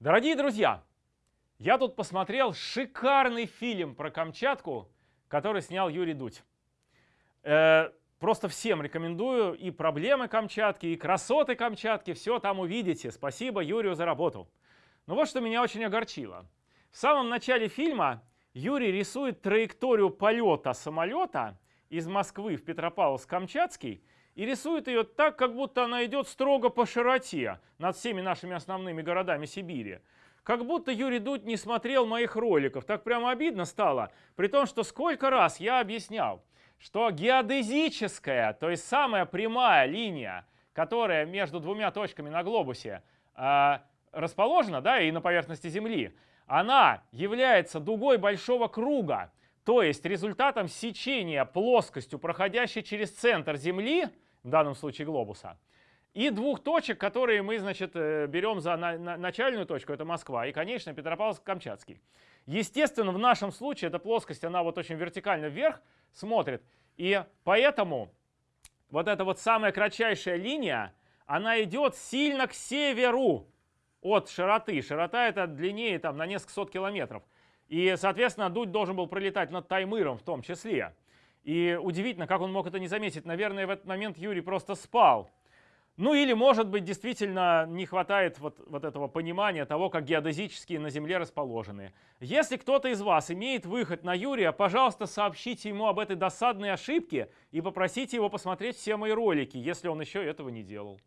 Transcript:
Дорогие друзья, я тут посмотрел шикарный фильм про Камчатку, который снял Юрий Дудь. Э, просто всем рекомендую и проблемы Камчатки, и красоты Камчатки, все там увидите. Спасибо Юрию за работу. Но вот что меня очень огорчило. В самом начале фильма Юрий рисует траекторию полета самолета из Москвы в Петропавловск-Камчатский и рисует ее так, как будто она идет строго по широте над всеми нашими основными городами Сибири. Как будто Юрий Дудь не смотрел моих роликов. Так прямо обидно стало. При том, что сколько раз я объяснял, что геодезическая, то есть самая прямая линия, которая между двумя точками на глобусе э, расположена, да, и на поверхности Земли, она является дугой большого круга, то есть результатом сечения плоскостью, проходящей через центр Земли, в данном случае глобуса, и двух точек, которые мы, значит, э, берем за на, на, начальную точку, это Москва, и, конечно, Петропавловск-Камчатский. Естественно, в нашем случае эта плоскость, она вот очень вертикально вверх смотрит, и поэтому вот эта вот самая кратчайшая линия, она идет сильно к северу от широты. Широта это длиннее там на несколько сот километров. И, соответственно, дуть должен был пролетать над Таймыром в том числе. И удивительно, как он мог это не заметить. Наверное, в этот момент Юрий просто спал. Ну или, может быть, действительно не хватает вот, вот этого понимания того, как геодезические на Земле расположены. Если кто-то из вас имеет выход на Юрия, пожалуйста, сообщите ему об этой досадной ошибке и попросите его посмотреть все мои ролики, если он еще этого не делал.